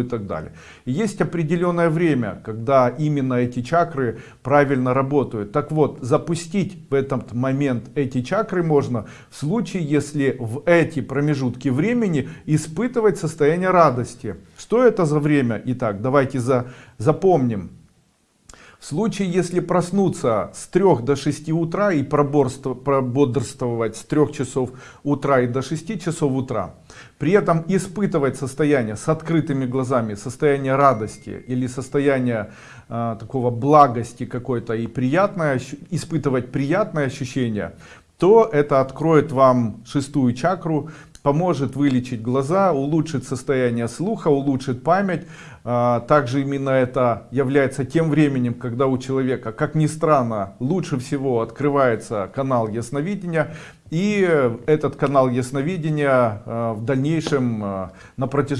и так далее. И есть определенное время, когда именно эти чакры правильно работают. Так вот, запустить в этот момент эти чакры можно в случае, если в эти промежутки времени испытывать состояние радости. Что это за время? Итак, давайте за, запомним. В случае, если проснуться с 3 до 6 утра и прободрствовать с 3 часов утра и до 6 часов утра, при этом испытывать состояние с открытыми глазами, состояние радости или состояние э, такого благости какой-то и приятное, испытывать приятное ощущение, то это откроет вам шестую чакру, поможет вылечить глаза, улучшит состояние слуха, улучшит память. А, также именно это является тем временем, когда у человека, как ни странно, лучше всего открывается канал ясновидения. И этот канал ясновидения а, в дальнейшем а, на протяжении